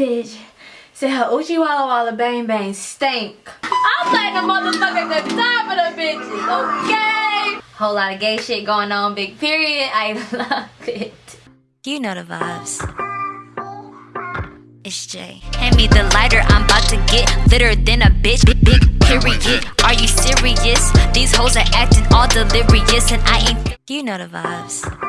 Bitch said her Uchi Walla Walla Bang Bang stink. I'm like a motherfucker the time of the bitches, okay? Whole lot of gay shit going on, big period. I love it. You know the vibes. It's Jay. Hand me the lighter, I'm about to get litter than a bitch. Big, big period. Are you serious? These hoes are acting all delirious, and I ain't. You know the vibes.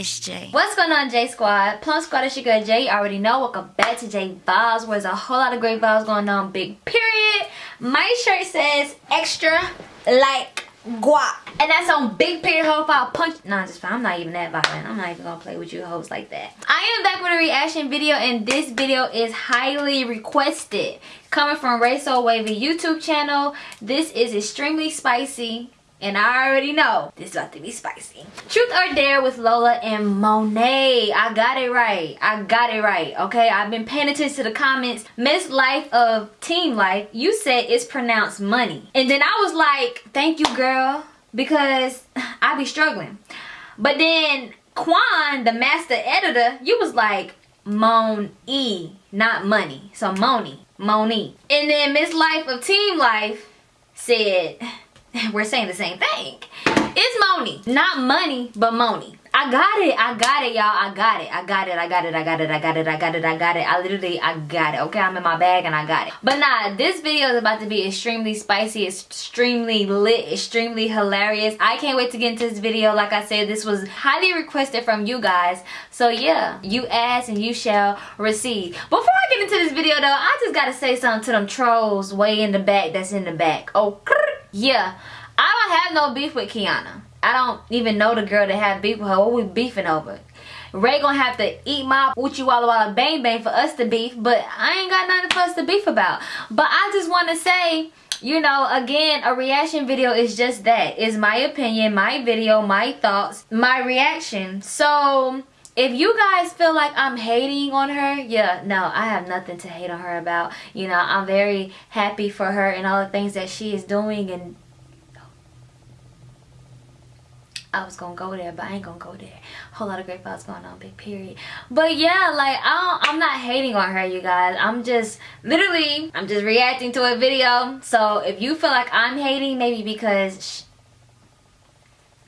It's Jay. What's going on, J Squad? Plum Squad, it's your girl Jay. You already know. Welcome back to J Vibes, where there's a whole lot of great vibes going on. Big period. My shirt says extra like guap. And that's on big period hope I'll punch. Nah, just fine. I'm not even that violent. I'm not even gonna play with you hoes like that. I am back with a reaction video and this video is highly requested. Coming from Ray So Wavy YouTube channel. This is extremely spicy and I already know this is about to be spicy. Truth or Dare with Lola and Monet. I got it right. I got it right. Okay, I've been paying attention to the comments. Miss Life of Team Life, you said it's pronounced money. And then I was like, thank you girl, because I be struggling. But then Quan, the master editor, you was like, Mon-E, not money. So Moni, Moni. And then Miss Life of Team Life said, we're saying the same thing. It's Moni. Not money, but Moni. I got it. I got it, y'all. I got it. I got it. I got it. I got it. I got it. I got it. I got it. I literally, I got it. Okay, I'm in my bag and I got it. But nah, this video is about to be extremely spicy, extremely lit, extremely hilarious. I can't wait to get into this video. Like I said, this was highly requested from you guys. So yeah, you ask and you shall receive. Before I get into this video though, I just gotta say something to them trolls way in the back that's in the back. Oh, yeah. I don't have no beef with Kiana. I don't even know the girl that had beef with her. What we beefing over? Ray gonna have to eat my Uchi Walla Walla Bang Bang for us to beef, but I ain't got nothing for us to beef about. But I just want to say, you know, again, a reaction video is just that. It's my opinion, my video, my thoughts, my reaction. So, if you guys feel like I'm hating on her, yeah, no, I have nothing to hate on her about. You know, I'm very happy for her and all the things that she is doing and I was gonna go there, but I ain't gonna go there. Whole lot of great vibes going on, big period. But yeah, like I am not hating on her, you guys. I'm just literally, I'm just reacting to a video. So if you feel like I'm hating, maybe because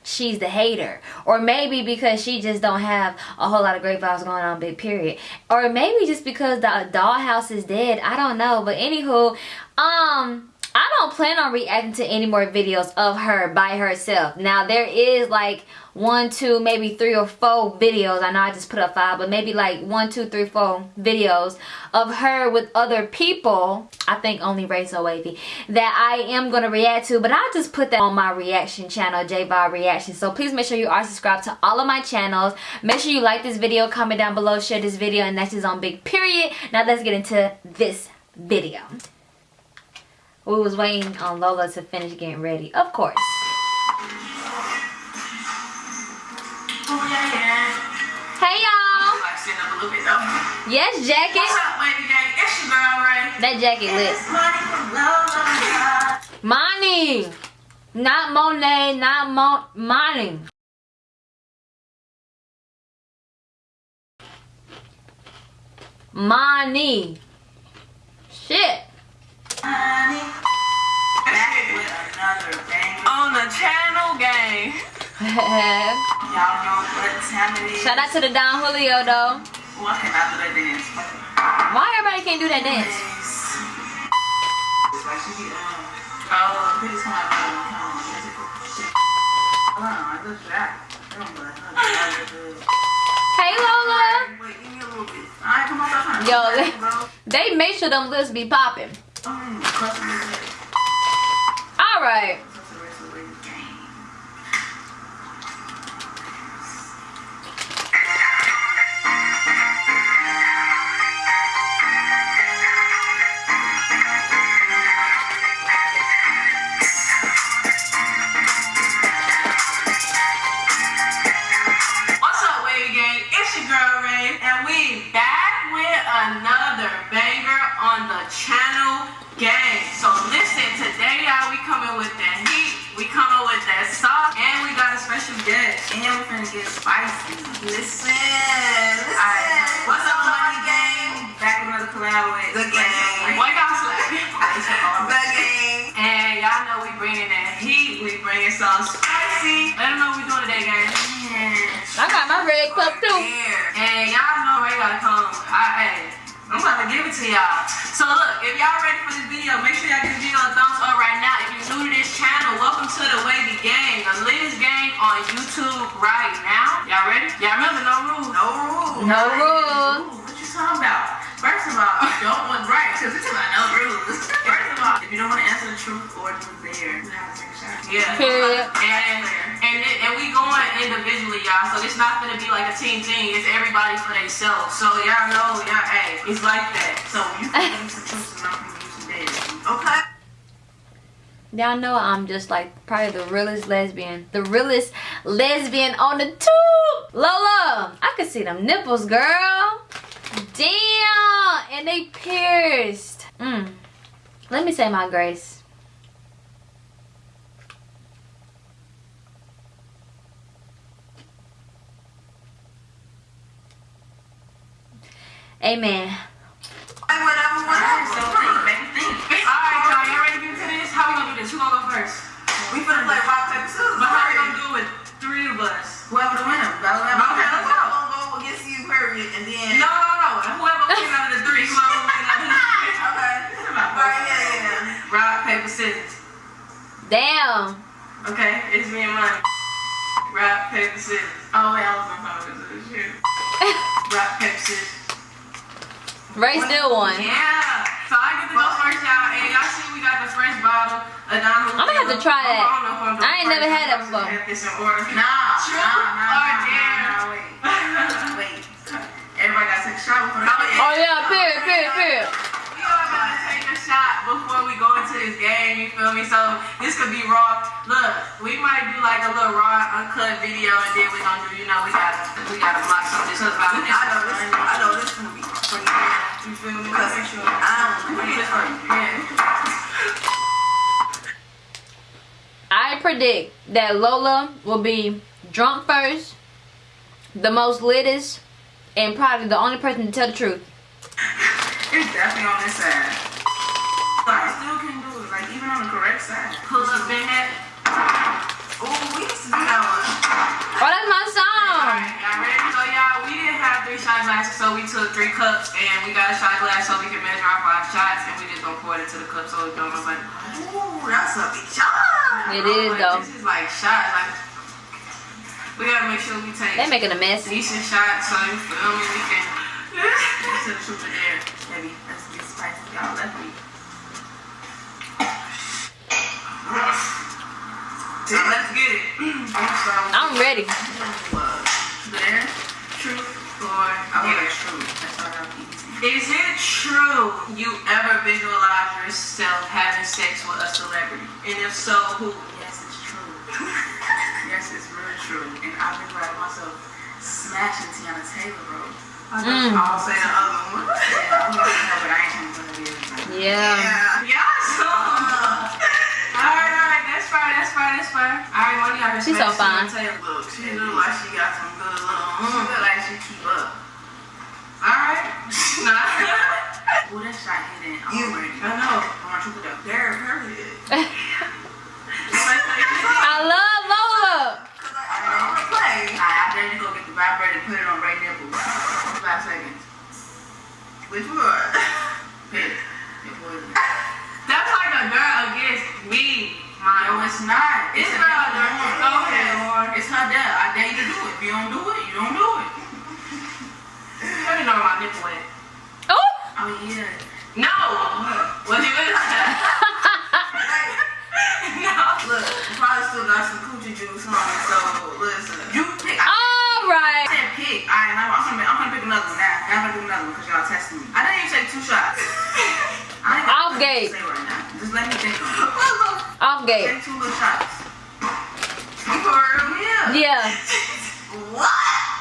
she's the hater. Or maybe because she just don't have a whole lot of great vibes going on big period. Or maybe just because the dollhouse is dead. I don't know. But anywho um I don't plan on reacting to any more videos of her by herself. Now there is like one, two, maybe three or four videos. I know I just put up five, but maybe like one, two, three, four videos of her with other people. I think only So Wavy that I am going to react to. But I'll just put that on my reaction channel, J Bob Reaction. So please make sure you are subscribed to all of my channels. Make sure you like this video, comment down below, share this video, and that's just on big period. Now let's get into this video. We was waiting on Lola to finish getting ready. Of course. Hey y'all. Yes, jacket. Up, baby gang? Girl, That jacket lit. Money. Not Monet, not Mo Money. Money. Shit. On the channel gang. Y'all know what time it is. Shout out to the Don Julio though. Ooh, I cannot do that dance. Why everybody can't do that dance? Hey Lola. Yo, they, they make sure them lips be popping. All stop. And we got a special guest. And we're gonna get spicy. Listen, listen. Right. What's up, Money Gang? Back with another collab with The Gang. Boy, y'all slack. the Gang. And y'all know we bringing that heat. We bringing some spicy. Let them know what we doing today, gang. I got my red cup too. And y'all know Ray gotta come. I, I I'm about to give it to y'all. So look, if y'all ready for this video, make sure y'all give this video a thumbs up right now. If you're new to this channel, welcome to the Wavy Gang, the latest gang on YouTube right now. Y'all ready? Y'all remember no rules? No rules. No rules. What you talking about? First of all, don't want right, because it's about no rules. First of all, if you don't want to answer the truth or truth there, you have to take a shot. Yeah. Period. And, and, it- and we going individually, y'all. So it's not gonna be like a team thing. It's everybody for themselves. So y'all know, y'all, hey, it's like that. So you can use some truth and I'm use some dead. Okay. Y'all know I'm just like probably the realest lesbian. The realest lesbian on the tube. Lola, I can see them nipples, girl. Damn. And they pierced. Mm. Let me say my grace. Amen. Whatever, whatever. So think, baby, think. Alright, y'all, you ready to get to this? How we gonna do this? Who gonna go first? We finna play rock, paper, scissors. But how we gonna do it with three of us? Whoever the winner. Okay, let's go. go against you, period, and then. No, no, no. Whoever wins out of the three, whoever wins out of the three. Okay. Right, yeah, yeah. Rock, paper, scissors. Damn. Okay, it's me and mine. Rock, paper, scissors. Oh, wait, I was on top of this shit. Rock, paper, scissors. Ray still won. Yeah. So I get to go first, y'all. And y'all see we got the fresh bottle. I'ma have to try that. I don't know if I'm ain't never had that before. to have this in order. Nah, nah, or nah, nah, nah, wait. Wait. Everybody got to take a shot before Oh yeah, oh, period, period, period. We all gotta take a shot before we go into this game, you feel me? So this could be raw. Look, we might do like a little raw, uncut video, and then we're gonna do, you know, we gotta, we gotta block some of this stuff out. I know this. I know this is gonna be funny. You feel me? Cause Make sure. I don't know this right. Yeah. I predict that Lola will be drunk first, the most littest, and probably the only person to tell the truth. It's definitely on this side. Still can do it, like even on the correct side. Pull up in that. Ooh, we used to do that one. Oh, that's my song. Alright, y'all ready? So y'all, we didn't have three shot glasses, so we took three cups and we got a shot glass so we can measure our five shots and we just gonna pour it into the cup so it don't look like Ooh, that's a big shot. It is like, though. This is like shots, like we gotta make sure we take They're making a mess. decent shots so you feel me? We can That's the truth in there, baby. Let's get spicy, y'all. Let me. Let's get it. I'm gonna start with I'm ready. uh, There, truth or I want dare. a truth. Let's start off easy. Is it true you ever visualize yourself having sex with a celebrity? And if so, who? Yes, it's true. yes, it's real true. And I've been myself smashing Teyana Taylor, bro. Mm. I'll say the other one. Yeah, I'm gonna her, but I ain't gonna be able to. Yeah. Yeah, so. Alright, alright, fine, that's fine, that's fine. Alright, money out here. She's so fine. Taylor. Look, she look like she got some good little. She look like she keep up. Alright. Nah. Ooh, that shot hit in. I'm You, ready. I know. I want you to put that there, period. now. Now I'm gonna pick another one because y'all testing me. I didn't even take two shots. I ain't Off gate. Right. Just let me think of. Off gate. Take two little shots. For real? Yeah. Yeah. What?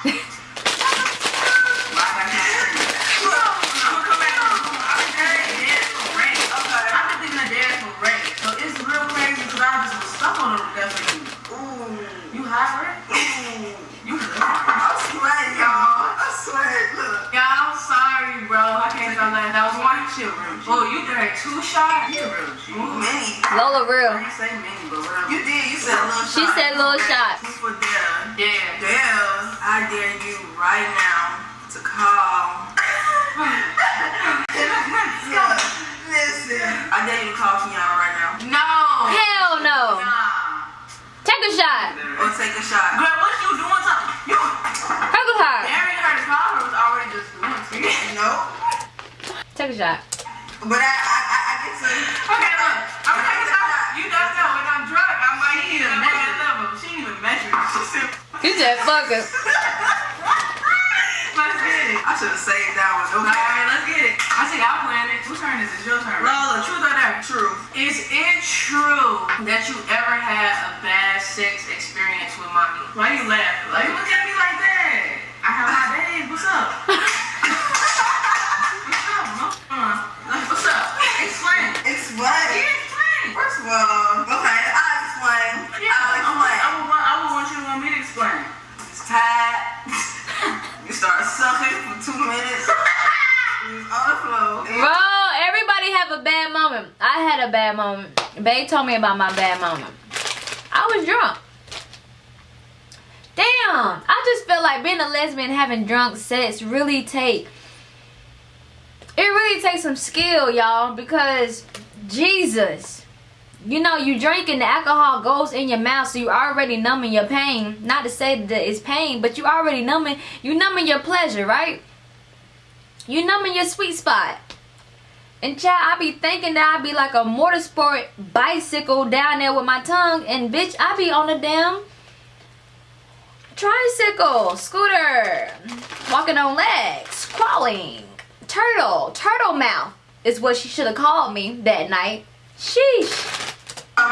You drank two shots? You a real G. Many. Lola real. didn't say many, but whatever. You did. You said a little She shot. said little shots. Two for dare. Yeah. Dare. I dare you right now to call. Listen. I dare you to call Kiana right now. No. Hell no. Nah. Take a shot. Or take a shot. Girl, what you doing? You Take a shot. daring her to call her was already just. No. Take a shot. But I, I, I, I get to. Okay, look. I'm gonna take a shot. You don't know when I'm drunk. I'm like, she didn't even measure level. She didn't even measure. She said, You said fuck it. let's get it. I should have saved that one. All Okay. right, let's get it. I think I'll plan it. Whose turn is it? Your turn. Lola, truth or dare? True. Is it true that you ever had a bad sex experience with mommy? Why you laughing? Why you look at me like that? I have my days. What's up? Explain. Yeah, explain. First of all, okay, I'll explain. Yeah, I'll I would, I would, want, I would want you to want me to explain. It's tired. you start sucking for two minutes. On the floor. Bro, everybody have a bad moment. I had a bad moment. Babe told me about my bad moment. I was drunk. Damn, I just feel like being a lesbian having drunk sex really take it really takes some skill, y'all, because Jesus. You know, you drinking the alcohol goes in your mouth, so you already numbing your pain. Not to say that it's pain, but you already numbing you numbing your pleasure, right? You numbing your sweet spot. And child, I be thinking that I be like a motorsport bicycle down there with my tongue, and bitch, I be on a damn tricycle, scooter, walking on legs, crawling, turtle, turtle mouth is what she should have called me that night. Sheesh. Girl.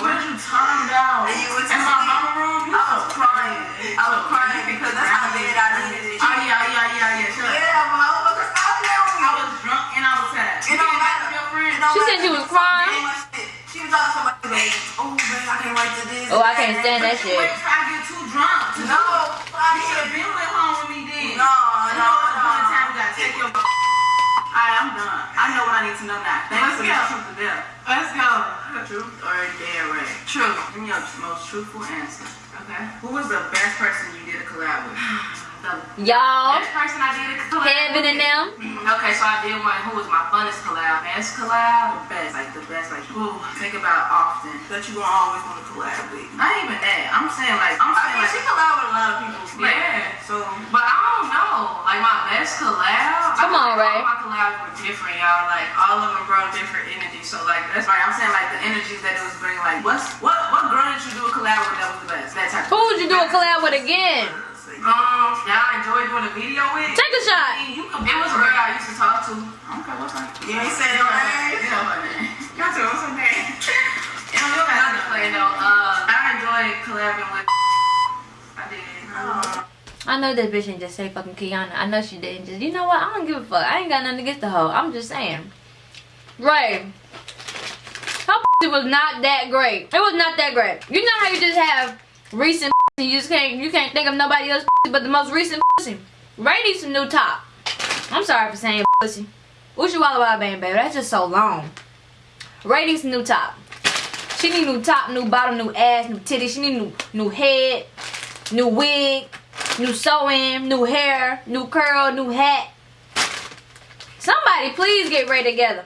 What you talking about? And you was in my mama room? I was crying. I was crying because that's how bad I needed it. Oh yeah, yeah, yeah, yeah. Shut up. Yeah, motherfucker, stop playing with me. I was drunk and I was sad. It don't matter. Your friend. It don't She said she was crying? Doing my shit. She was talking to somebody, babe. Oh, babe, I can't wait to this. Oh, I can't stand that shit. wait till I get too drunk. No, do it. I You should have been went home with me then. No, You no, know what's no. time we gotta take your. Alright, I'm done. I know what I need to know now. Let's for go. truth to dare. Let's go. Truth or dare, Ray? Truth. Give me your most truthful answer. Okay. Who was the best person you did a collab with? The Y'all, best person I did a collab Kevin with? and them. Okay, so I did one. Who was my funnest collab? Best collab? The best. Like the best. Like who? Think about often. That you gonna always want to collab with. Not even that. I'm saying like I'm I saying mean, like she collab with a lot of people. but- yeah. So, But I don't know. Like my best collab. Come I on, think Ray. All my collabs were different, y'all. Like all of them brought different energy. So like that's why I'm saying like the energies that it was bringing. Like what's what what girl did you do a collab with that was the best? That type. Who would you do a collab with again? Um, y'all enjoy doing a video with? Take a shot. You could, it was a girl I used to talk to. Okay, what's her? you ain't saying no names? You know her name. Y'all tell what's her name? You know, you don't to play though. Uh, I enjoyed collabing with. I did. I know this bitch didn't just say fucking Kiana. I know she didn't just. You know what? I don't give a fuck. I ain't got nothing against the hoe. I'm just saying. Ray. Her pussy was not that great. It was not that great. You know how you just have recent you just can't you can't think of nobody else but the most recent pussy. Ray needs some new top. I'm sorry for saying pussy. Uchi Walla Walla Bang baby. That's just so long. Ray needs some new top. She need new top, new bottom, new ass, new titties. She need new new head, new wig, new sewing, new hair, new curl, new hat. Somebody please get Ray together.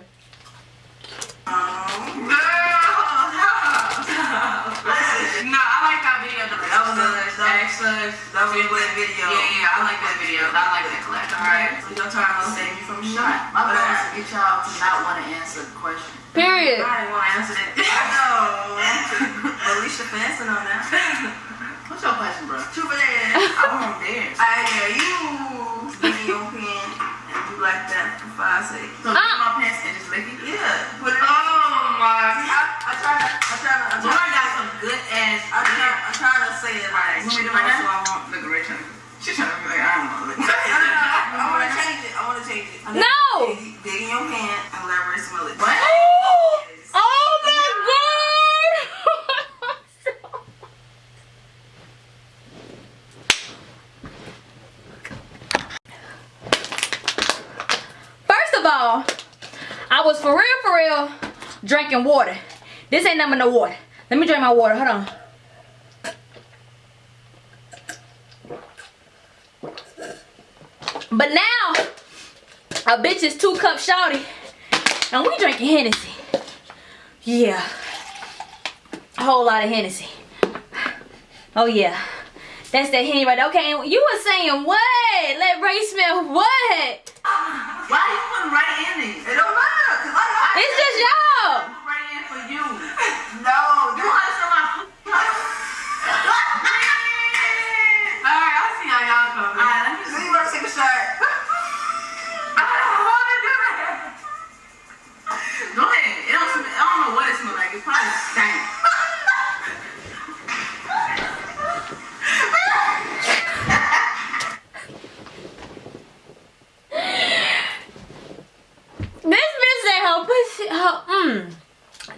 No, I like that That was a That was a good video. Yeah, yeah, I like that video. I like that collab. Alright, so your turn to save you from a shot. My goal is to get y'all to not want to answer the question. Period. I didn't want to answer that. I know. Alicia Fanson on that. What's your question, bro? True for that. I won't dare. I dare you get in your pen and do like that for five seconds. So get my pants and just lick it? Yeah, put it Oh on. my See, I, I try to, I try to, I Boy, try I got some good ass. I try, I try to say it like, You want me so I want. Look at Ray trying to. She's trying to be like, I don't know. No, no, no, I want to change it. I want to change it. No! Dig, dig in your hand and let Ray smell it. What? Oh my god! First of all, I was for real, for real, drinking water. This ain't nothing but no water. Let me drink my water. Hold on. But now, a bitch is two cup shawty. And we drinking Hennessy. Yeah. A whole lot of Hennessy. Oh yeah. That's that Henny right there. Okay, you were saying what? Let Ray smell what? Why you putting right in it? It don't matter, It's just y'all.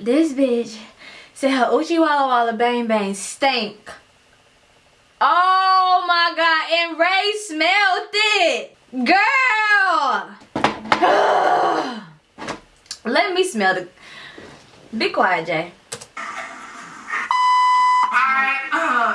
This bitch said her Uchi Walla Walla Bang Bang stink. Oh my god, and Ray smelled it. Girl. Let me smell the. Be quiet, Jay.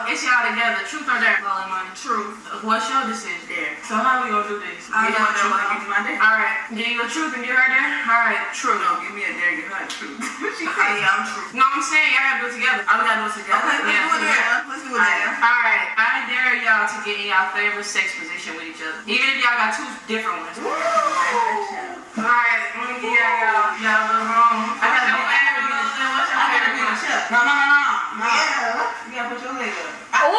It's y'all together. Truth or dare? Well, money. Truth. What's your decision? There. So how we gonna do this? I Give you a truth. one. Give me my dare. Alright, give you a truth and give her dare? Alright, true. No, give me a dare. Give her a truth. What she Hey, I'm true. No, I'm saying y'all gotta do it together. Oh, we gotta do it together. Okay, let's yeah, do it yeah. there. Let's do it there. Alright, I dare y'all to get in y'all favorite sex position with each other. Even if y'all got two different ones. Alright, I'm gonna give y'all y'all y'all little room. I gotta be, I gotta be, What's your I gotta favorite be in the one? chest. No, no, no, no. no. Yeah. You gotta put your leg up. Ooh, I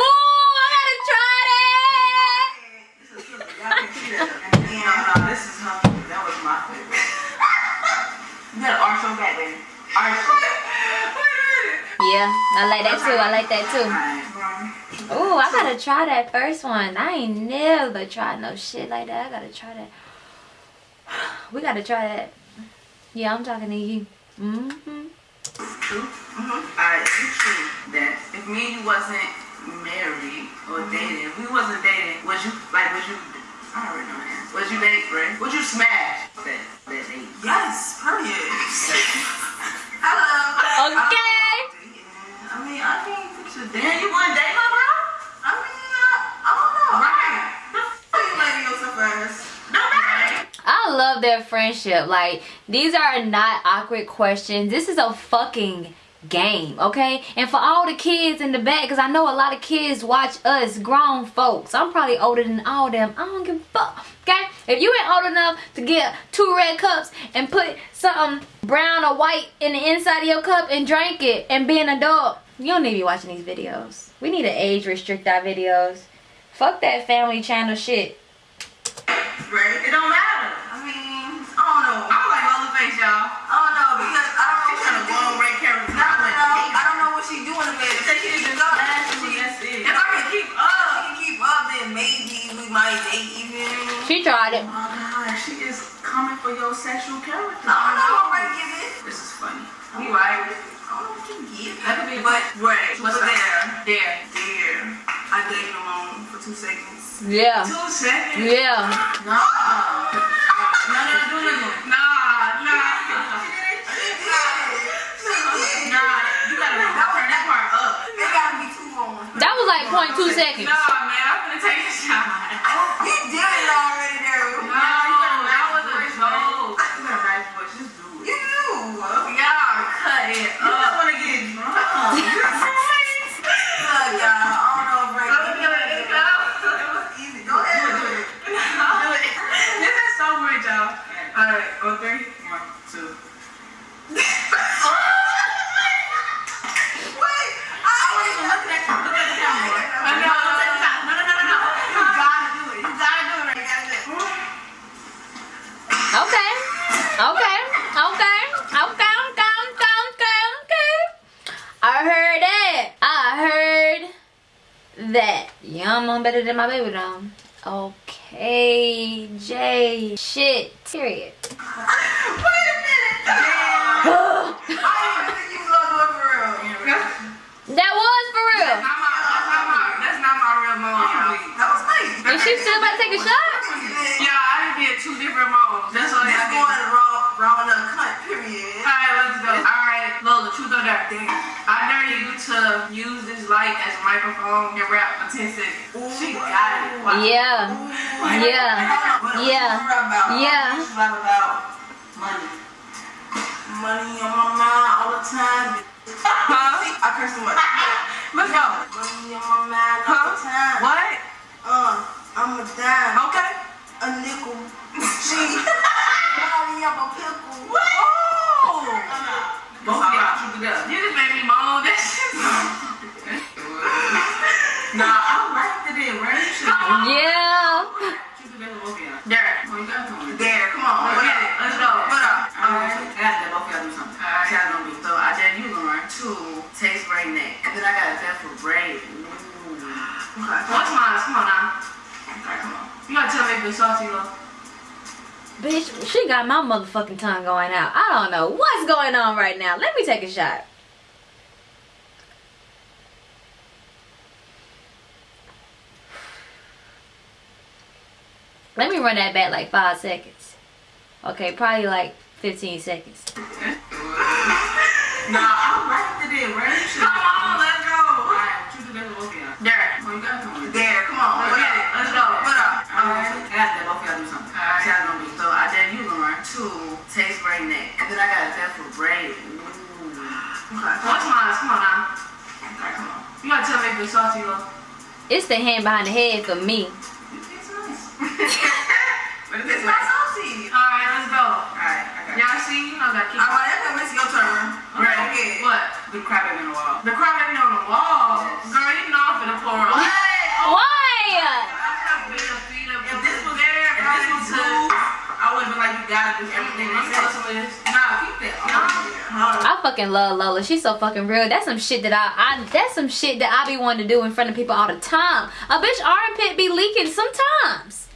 gotta try that. This is good. Y'all can see that. And then, no, no, this is her. That was my favorite. You gotta arch your back, baby. Arch. Yeah, I like that too. I like that too. Alright. Ooh, I gotta try that first one. I ain't never tried no shit like that. I gotta try that. We gotta try that. Yeah, I'm talking to you. Mm-hmm. Mm-hmm. Alright, it's true that if me and you wasn't married or dating, if we wasn't dating, would you like would you I already know the answer. Would you date, Ray? Would you smash that that date? Yes, period. Hello. Okay. I mean, I can't fix it. Damn, you want to date my bro? I mean, I, I don't know. Right. You letting yourself first. No, right. I love their friendship. Like, these are not awkward questions. This is a fucking game, okay? And for all the kids in the back, because I know a lot of kids watch us, grown folks. I'm probably older than all them. I don't give a fuck, okay? If you ain't old enough to get two red cups and put something brown or white in the inside of your cup and drink it and be an adult, you don't need to be watching these videos. We need to age restrict our videos. Fuck that family channel shit. Right? It don't matter. I mean, I don't know. I like all the face, y'all. What she doing in bed. Say she just up. It. If I can keep up, she can keep up, then maybe we might date even. She tried it. Oh my god, she is coming for your sexual character. I don't know what Ray give it. This is funny. You right? I don't know what you give. That could be a But Ray, What's but there, There. there, I dated him on for two seconds. Yeah. Two seconds. Yeah. No. No, no, do nothing. Nah, nah. Nah, you that part up. It gotta be two more. That was like 0.2 seconds. Nah, man, I'm gonna take a shot. You did it already there. No, better than my baby though. Okay, Jay. Shit. Period. Wait a minute. Damn. I didn't think you was gonna do it for real. That was for real. That's not my, that's not my, that's not my real mom. That was nice. Is she still about to take a shot? Yeah, I done did two different moms. That's all This I going did. raw, raw enough cut. Period. All right, let's go. All right, Lola, truth or dare? I dare you to use this light as a microphone and rap for 10 seconds. She got it. Watch. Yeah. Yeah. What- what Yeah. about? Yeah. What about? Money. Money on my mind all the time. Huh? I curse too much. Let's go. Money on my mind all the time. What? Uh, I'm a dime. Okay. A nickel. She. Money up a pickle. Oh! Both of y'all troop it up. You just Yeah. troop it up with both of y'all. Derek, when you got to There, come on. Let's What get up? it. Let's go. What up? Alright. I gotta let both of y'all do something. Alright. See how it's gonna be. So I dare you, Lauren, to taste braid neck. And then I got a bet for braid. Ooh. Mm. Okay. What's mine? Come on now. Alright, come on. You gotta tell me if it's saucy though. Bitch, she got my motherfucking tongue going out. I don't know what's going on right now. Let me take a shot. Let me run that back like five seconds. Okay, probably like 15 seconds. Nah, I liked it in, right? You should- Come on, let's go. Alright, troop it up with both of y'all. Derek, got to There, come on. Let's What get up? it. Let's go. What up? Alright. Um, I gotta let both y'all do something. Alright. See how it's gonna. So I dare you, Lauren, to taste braid neck. And then I got a bet for braid. Ooh. Okay. What's mine? Come on now. Alright, come on. You gotta tell me if it's saucy though. It's the hand behind the head for me. It's nice. but It's not saucy. Alright, let's go. Alright, I got it. Y'all see, you know, keep Alright, that's gonna miss your turn. Right. Okay. What? The crab in the wall. The crybaby on the wall. Yes. Girl, you know I'm finna pour up. What? Why? If this was there, if this was blue, I would've been like, you gotta do everything. Let me tell some of this. Nah, keep that. Nah. I fucking love Lola. She's so fucking real. That's some shit that I, I that's some shit that I be wanting to do in front of people all the time. A bitch armpit be leaking sometimes.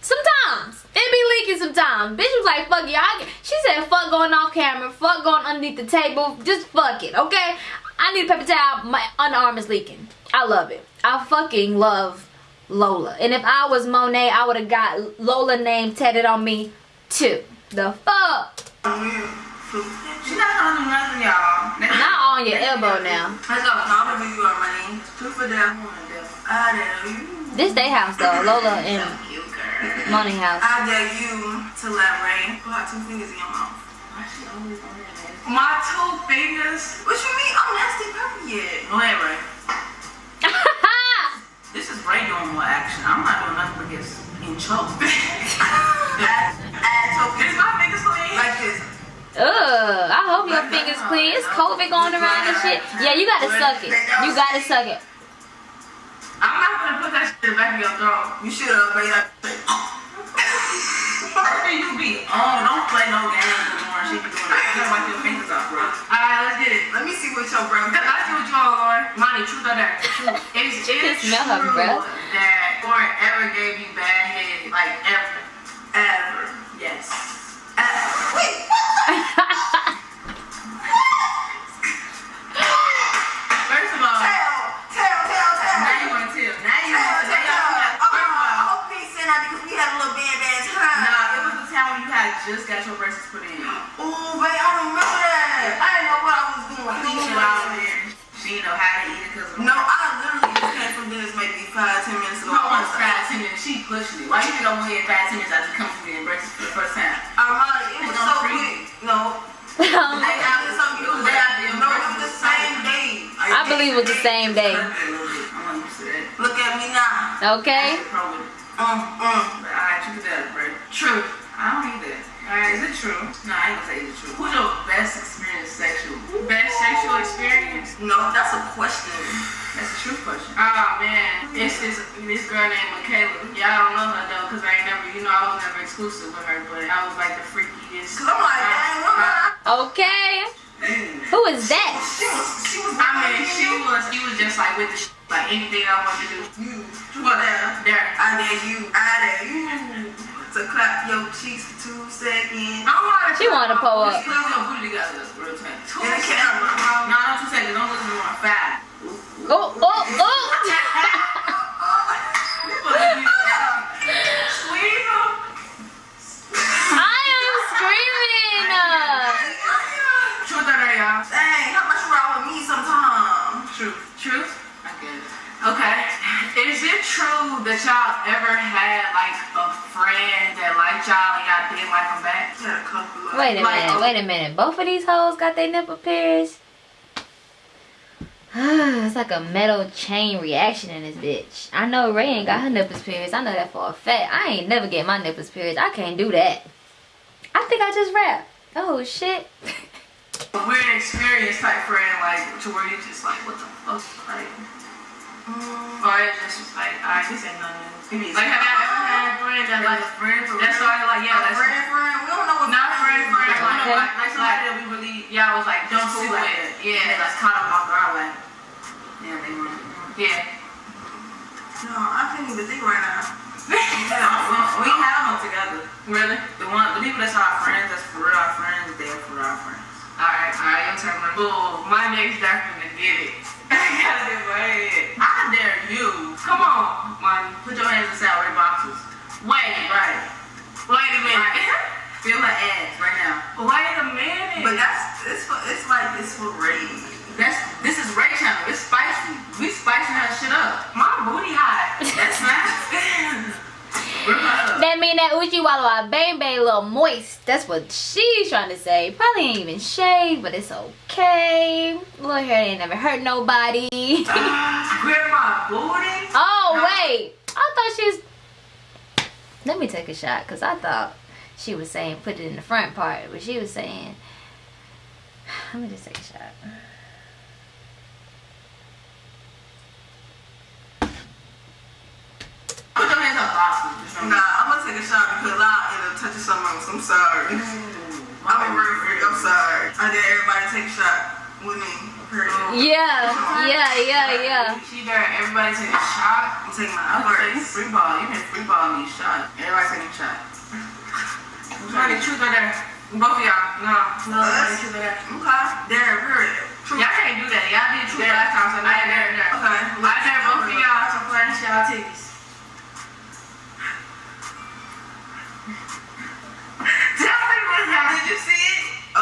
Sometimes. It be leaking sometimes. Bitch was like, fuck. I, she said, fuck going off camera. Fuck going underneath the table. Just fuck it, okay? I need a paper towel. My underarm is leaking. I love it. I fucking love Lola. And if I was Monet, I would have got Lola name tatted on me too. The fuck? She's not gonna nothing, y'all. Not on your elbow now. Let's. I'm gonna give you our money. Two for them. I dare you. This they house though. Lola and. Money house. I dare you to let Ray put her two fingers in your mouth. Why she always on her ass? My two fingers. What you mean? I'm nasty pepper yet. Go ahead, Ray. This is Ray doing more action. I'm not doing nothing but get in choke. Add, add Is my fingers clean? like this. Ugh, I hope your fingers clean. It's COVID going around and shit. Yeah, you gotta suck it. You gotta suck it. The back of your throat. You should uh, have made that. you be on. Don't play no games anymore. She be doing that. You gotta wipe your fingers off, bro. Alright, let's get it. Let me see what your breath. Because I see what you all are. Money, truth or dare? Truth. It's, it's Smell her true breath. that Lauren ever gave you bad head. Like, ever. Ever. Yes. Ever. Wait. First of just got your braces put in. Ooh, babe, I remember that. I didn't know what I was doing. Leaching out there. She didn't know how to eat it because of No, I literally just came from Dennis maybe five, ten minutes ago. No one's five, ten minutes. She pushing it. Why you think I'm here five, ten minutes after you come to me and braces for the first time? Armani, it was so on free. quick. No. They got it so it was day. No, it was the same day. I believe it was the same day. I'm not used to that. Look at me now. Okay? That's the problem. Um, um. But alright, you can do that, bro. True. I don't need that. Alright, is it true? No, I ain't gonna say is it true. Who's your best experience sexual? Best sexual experience? No, that's a question. That's a true question. Oh man, it's this this girl named Michaela. Y'all don't know her though, cause I ain't never, you know, I was never exclusive with her, but I was like the freakiest. Cause I'm like, dang, woman. Okay. Who is that? She was, she was. I mean, she was, she was just like with the sh- like anything I wanted to do. You. What there? There. I dare you. I dare you to clap your cheeks for two seconds. I want She want to pull up. She put your booty together. Real time. Two seconds. No, not two seconds. Don't listen to my five. Oh, oh, oh. Dang, how much you me sometime? True. True? Okay dare, it true that y'all ever had like a friend that liked y'all and y'all didn't like them back? I had a couple. Wait a Like, minute, wait a minute. Both of these hoes got their nipple pierced. it's like a metal chain reaction in this bitch. I know Ray ain't got her nipples pierced. I know that for a fact. I ain't never get my nipples pierced. I can't do that. I think I just rap. Oh shit. A weird experience type friend, like to where you just like, what the fuck, like, Mm, or it just like, alright, this ain't nothing. It's Like, have y'all ever had a friend that like, friend for that real? started like, yeah, A that's friend, friend. We don't know what. not friend, friend, like, Okay. like, like somebody that we really, yeah, I was like, don't Just do like it. that. Yeah, that's caught them off guard, like, Yeah, they were. yeah. No, I can't even think right now. We have them together. Really? The one, the people that's our friends, that's for real our friends, they're for our friends. Alright, alright, your turn. Boom, my next to get it. I gotta get my head. I dare you. Come on, money. Put your hands inside our boxes. Wait, Right. wait a minute. Feel her ass right now. Wait a minute. But that's it's for it's like it's for Ray. That's this is Ray channel. It's spicy. We spicing that shit up. my booty hot. That's not. Rip her up. That mean that Uchi Walla bang bang a little moist. That's what she's trying to say. Probably ain't even shaved, but it's okay. Little hair ain't never hurt nobody. Booty. oh wait, I thought she was. Let me take a shot, cause I thought she was saying put it in the front part, but she was saying. Let me just take a shot. Put your hands up, Boston. Nah, I'm gonna take a shot because I end up else. I'm sorry. Mm. I'm a real freak. I'm sorry. I dare everybody take a shot with me. Period. Yeah, yeah, yeah, yeah. She better everybody take a shot. I'm taking my I'm gonna say you first. free ball. You been free balling these shots. Everybody taking a shot. Somebody truth or dare. Both of y'all. No. No, somebody truth or dare. Okay. Dare, period. Y'all can't do that. Y'all did truth last time, so now I dare dare. Okay. I dare both of y'all to flash y'all titties.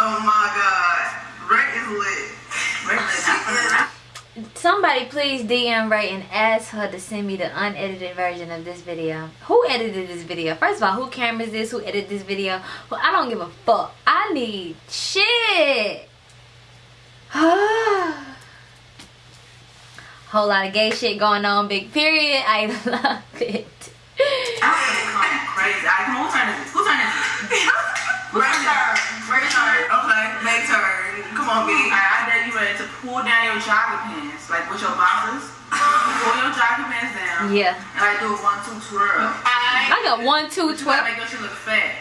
Oh my god. Ray is lit. Ray is lit. Somebody please DM Ray and ask her to send me the unedited version of this video. Who edited this video? First of all, who cameras this? Who edited this video? Well, I don't give a fuck. I need shit. Whole lot of gay shit going on. Big period. I love it. I'm crazy. I who turn is it? Who turn is it? Ray turn. Ray turn. Okay. May turn. Come on, B. Alright, I dare you ready to pull down your jogging pants, like with your boxers. pull your jogging pants down. Yeah. And I do a one, two, twirl. I I got one, two, you gotta twelve. make your shit look fat.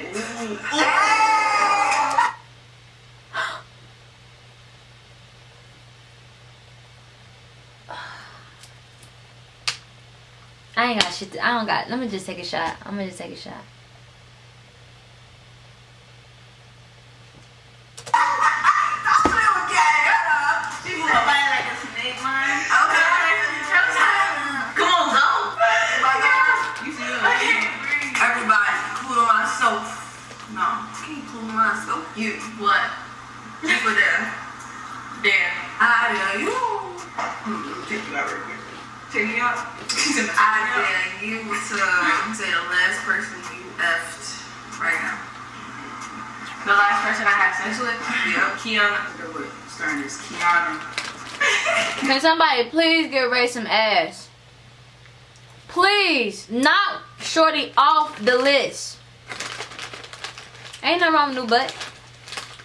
I ain't got shit. To, I don't got. Let me just take a shot. I'm gonna just take a shot. Please get Ray some ass? Please, knock Shorty off the list. Ain't nothing wrong with new butt.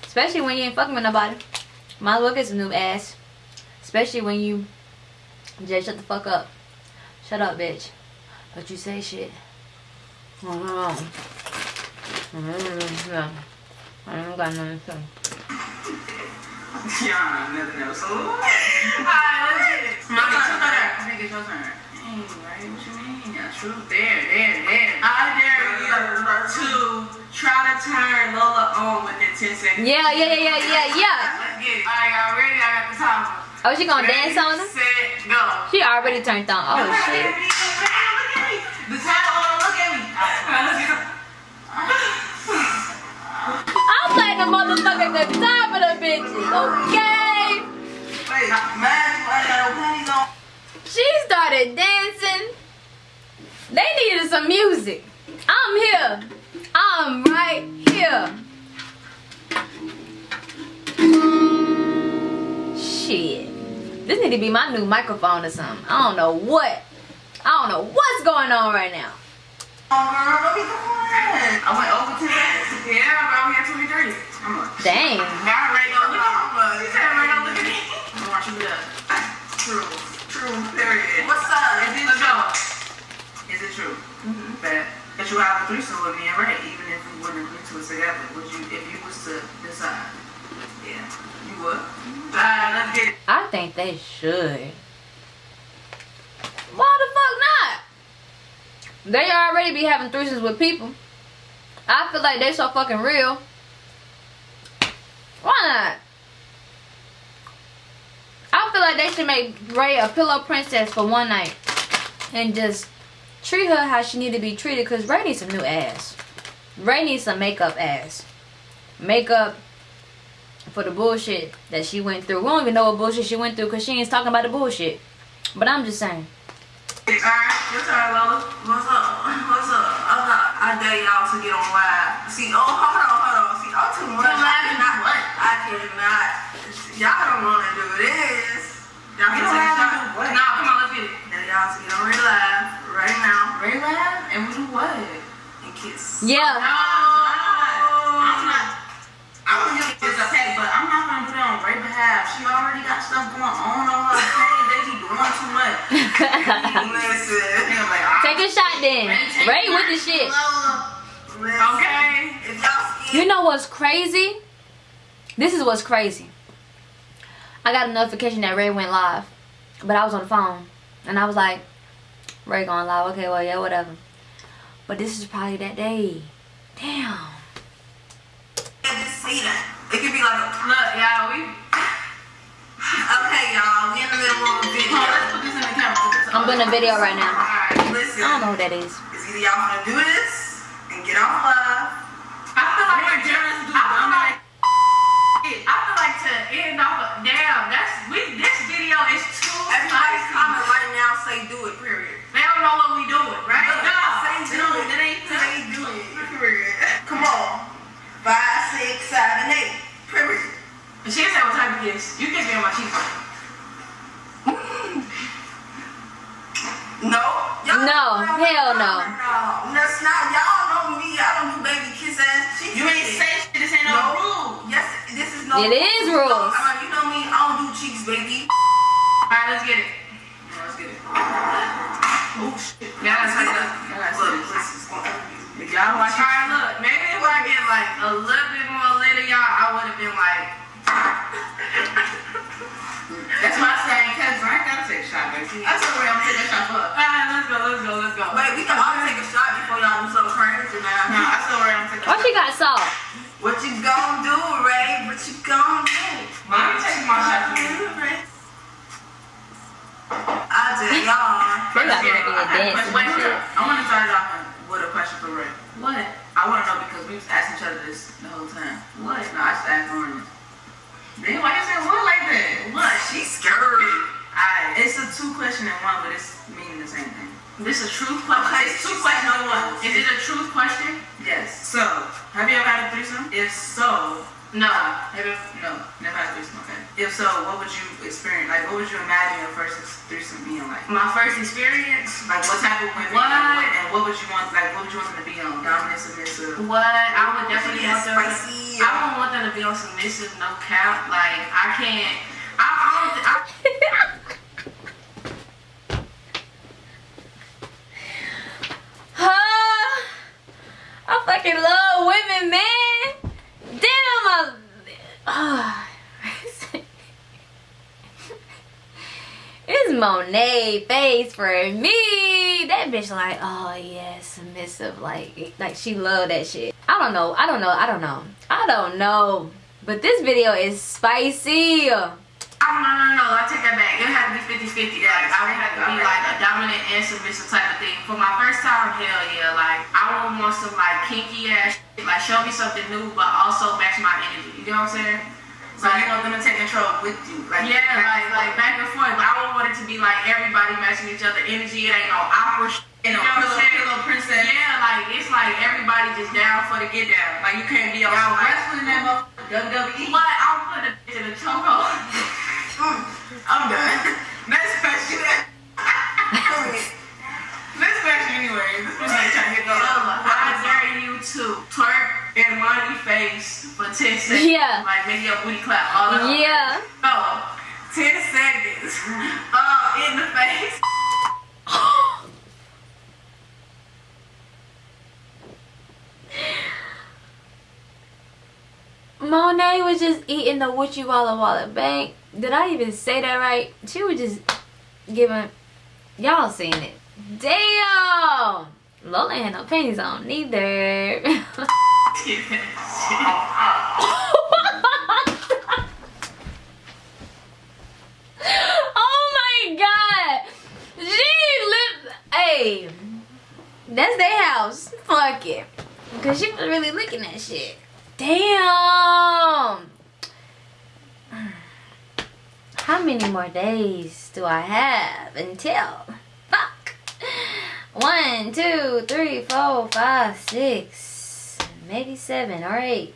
Especially when you ain't fucking with nobody. As well get some new ass. Especially when you just shut the fuck up. Shut up, bitch. Don't you say shit. I don't got nothing to say. Kiana, nothing else. Ah, Alright, let's get it. My Mommy, turn. truth? I think it's your turn. Hey, right? What you mean? Yeah, true. There, there, there. I dare you to try to turn Lola on within 10 seconds. Yeah, yeah, yeah, yeah, yeah, yeah. Let's get it. Alright, y'all ready? I got the timer. Oh, she gonna Ready, dance on him? Set, go. She already turned on. Oh shit. The timer on, look at me. Alright, let's go. I'm playing the motherfucker at the top of the bitches, okay? Wait, man, I got no panties on. She started dancing. They needed some music. I'm here. I'm right here. Shit. This need to be my new microphone or something. I don't know what. I don't know what's going on right now. Oh, girl, doing? I went over to that. Yeah, bro, we had 23. I'm like, Dang. Now Ray don't look at me. He said Ray don't look at me. I want you to true, true, period. What's up? Is it true? Is it true mm-hmm. that that you have a threesome with me and Ray, even if we wouldn't agree to it together? Would you, if you was to decide? Yeah, you would. Mm-hmm. Alright, let's get it. I think they should. Why the fuck not? They already be having threesomes with people. I feel like they so fucking real. Why not? I feel like they should make Ray a pillow princess for one night. And just treat her how she need to be treated. Because Ray needs some new ass. Ray needs some makeup ass. Makeup for the bullshit that she went through. We don't even know what bullshit she went through because she ain't talking about the bullshit. But I'm just saying. Alright, your turn, Lola. What's up? What's up? I'm not, I dare y'all to get on live. See, oh, hold on, hold on. See, I'm too much. I cannot, what? I cannot. Y'all don't want to do this. Y'all Get can take a live shot. and do what? Nah, come on, let's get it. Dare y'all to get on real live right now Ray laugh and we do what? and kiss. Yeah. Oh, no, I'm not. I want you to It's a pet, but I'm not gonna do that on Ray's behalf. She already got stuff going on on her page. They be doing too much. listen. Like. Take a shot then. Ray with the shit. Listen. Okay. If y'all scared, You know what's crazy? This is what's crazy. I got a notification that Ray went live. But I was on the phone. And I was like, Ray going live. Okay, well, yeah, whatever. But this is probably that day. Damn. just see that. It could be like a Look, y'all, we. Okay, y'all, we in the middle of a video. let's put this in the camera. I'm doing a video right now. Alright. Listen, I don't know who that is. it's either y'all want to do this and get off live. I feel like More to- generous to do I feel one like I feel like to end off. a- Damn, that's we. This video is too Everybody spicy. comment right now, say do it, period. They don't know what we doing, right? No, say They do don't- it. It ain't Say do it, period. Come. Five, six, seven, eight, period. And She said what type of kiss. You kiss me on my cheek. No. No, hell no. No, that's not. Y'all know me. I don't do baby kiss ass cheek. You ain't say shit. This ain't no, No. rule. Yes, this is no. It is No, rules. uh, you know me. I don't do cheeks, baby. Alright, let's get it. Let's get it. Oh shit. Yeah, that's Look, like that. look, this is going. If y'all watch Alright, look. Maybe if I get like a little bit more lit y'all, I would have been like. That's my saying, cause I gotta take a shot, baby. That's what I'm taking that shot for. Alright, let's go, let's go, let's go. But we can all take a shot before y'all do something crazy now. No, I still worry I'm taking Why she got salt? What you gonna do, Ray? What you gonna do? Let me take my shot for you. I dare y'all. They got Let's get it. I got a dancing first experience. Like, what type of women? What? Like, and what would you want? Like, what would you want them to be on? Dominant, submissive. What I would definitely Yes, want them. spicy. I wouldn't want them to be on submissive, no cap. Like I can't. I, I don't. I, Huh? I fucking love women, man. Damn, I. Ah. it's Monet face for me. That bitch like, oh yeah, submissive. Like, like she love that shit. I don't know. I don't know. I don't know. I don't know. But this video is spicy. I no no no. I take that back. It had to be 50-50. Like I would have to be like a dominant and submissive type of thing. For my first time, hell yeah. Like I would want some like kinky ass. Shit. Like show me something new, but also match my energy. You know what I'm saying? So you want them to take control with you? Like, Yeah, like like back and forth. I don't want it to be like everybody matching each other energy. It ain't no opera Shit. You know, You know what I'm pillow, saying? pillow princess. Yeah, like it's like everybody just down for the get down. Like you can't be on Y'all like, wrestling that motherfucker WWE. But I'm putting a bitch in a chokehold. Mm, I'm done. Next question. Next question anyway. This was like trying to get So, going. I dare you to twerk in Monet face for 10 seconds. Yeah. Like make your booty clap all over. Yeah. So, 10 seconds. Uh, in the face. Monet was just eating the Witchy Walla Walla Bank. Did I even say that right? She was just giving y'all seen it. Damn! Lola had no panties on neither. oh my god! She lived. Hey, that's their house. Fuck it. Cause she was really looking at shit. Damn. How many more days do I have until? Fuck. One, two, three, four, five, six, maybe seven or eight.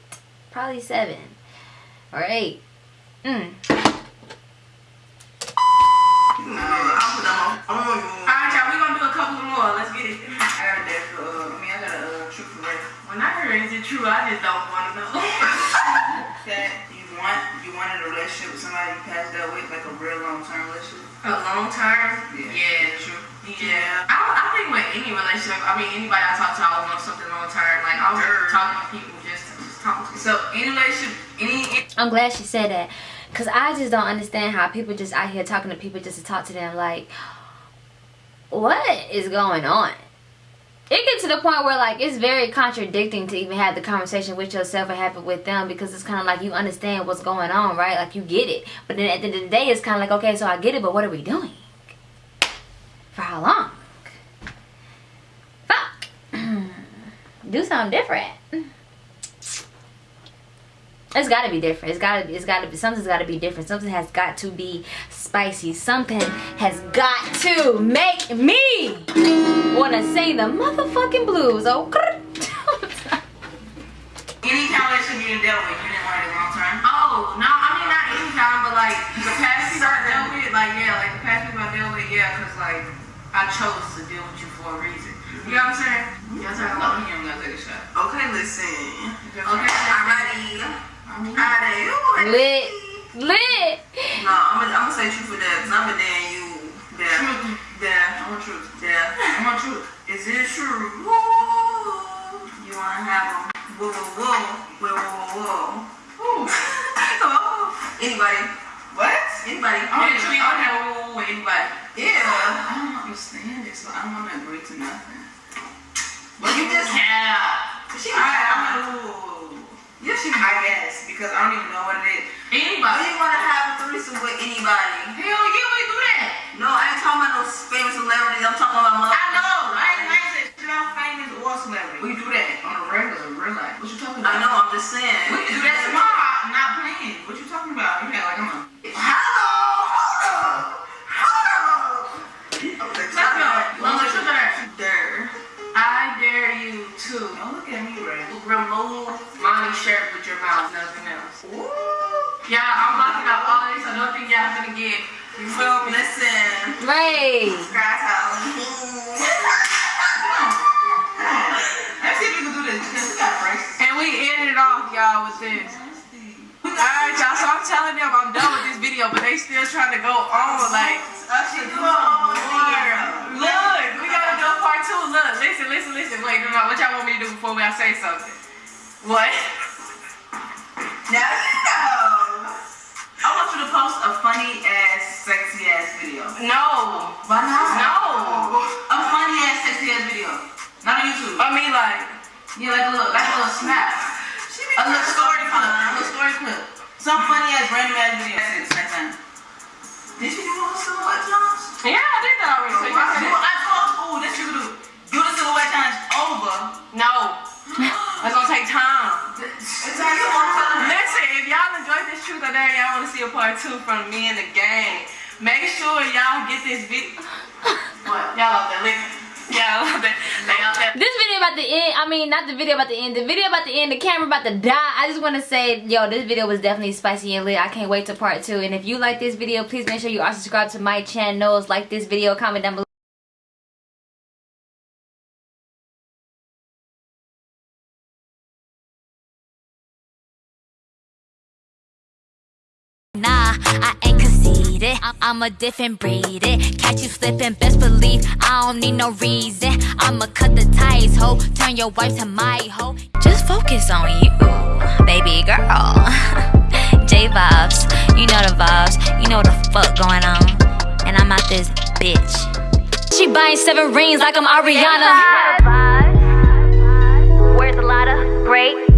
Probably seven or eight. Mm. I'll put them on. Alright, y'all, we gonna do a couple more. Let's get it. I got that for, uh, I mean, I got a uh, truth for race. When I heard is it true, I just don't want to know. That you want, you wanted a relationship with somebody you passed out with, like a real long-term relationship. a long term? Yeah. Yeah. True. Yeah. I, I think with any relationship, I mean, anybody I talk to, I would want something long term. Like, I was Sure. talking to people just to just talk to So, any relationship, any, I'm glad she said that. Cause I just don't understand how people just out here talking to people just to talk to them. Like, what is going on? To the point where like it's very contradicting to even have the conversation with yourself and have it with them because it's kind of like you understand what's going on, right? Like you get it, but then at the end of the day, it's kind of like okay, so I get it, but what are we doing? For how long? Fuck. Do something different. It's gotta be different. It's gotta be. It's gotta be. Something's gotta be different. Something has got to be spicy. Something has got to make me wanna sing the motherfucking blues. Oh, any kind of relationship you didn't with, you didn't want it long-term? Oh, no, I mean, not any time, but like the past people I dealt with, like, yeah, like the past people I dealt with, yeah, because like I chose to deal with you for a reason. You know what I'm saying? You know what I'm saying? No, you don't gotta take a shot. Okay, listen. Okay, Alrighty. Alrighty. lit, lit. No, I'm gonna, I'm gonna say truth for that, because I'm a damn you. Yeah. Yeah. I want truth. Yeah. I want truth. Is it true? Woo. You wanna have a whoa, whoa, whoa, whoa, whoa, whoa. Whoa. Oh. Anybody? What? Anybody? I want to, I want to have a woo with anybody. Yeah. I don't understand this, so I don't want to agree to nothing. But you just Yeah. She I, I'm a, ooh. Yes, she I guess because I don't even know what it is. Do Anybody. you want to have a threesome with anybody? Hell yeah, we do that. No, I ain't talking about no famous celebrities. I'm talking about mother. I know. I ain't like that shit. I'm famous or celebrity. We do that on a regular, real life. What you talking about? I I know. I'm just saying. But they still trying to go on, like. I should do a whole. Look, we gotta do a part two. Look, listen, listen, listen. Wait, no, no, what y'all want me to do before we I say something? What? No. I want you to post a funny ass, sexy ass video. No. Why not? No. A funny ass, sexy ass video. Not on YouTube. I mean, like, Yeah, like a little, like a little snap. A little story clip. A little story clip. Some funny ass, random ass video. Truth or dare, y'all want to see a part two from me and the gang. Make sure y'all get this video. Y'all out there. This video about to end. I mean, not the video about to end. The video about to end. The camera about to die. I just want to say, yo, this video was definitely spicy and lit. I can't wait to part two. And if you like this video, please make sure you are subscribed to my channels Like this video, comment down below. I'm a different breed. It catch you slipping, best believe I don't need no reason. I'ma cut the ties, ho. Turn your wife to my ho. Just focus on you, baby girl. J vibes, you know the vibes, you know the fuck going on. And I'm out this bitch. She buying seven rings like I'm Ariana. Where's a lot of great?